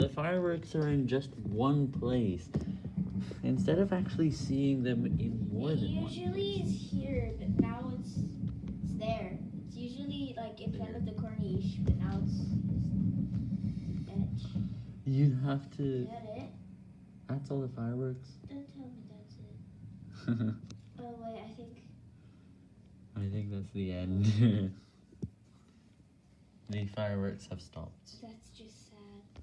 the fireworks are in just one place. Instead of actually seeing them in more it than one usually is here, but now it's it's there. It's usually like in front of the corniche, but now it's, it's edge. You have Is to. that it? That's all the fireworks. Don't tell me that's it. Oh wait, I think I think that's the end. Oh. the fireworks have stopped. that's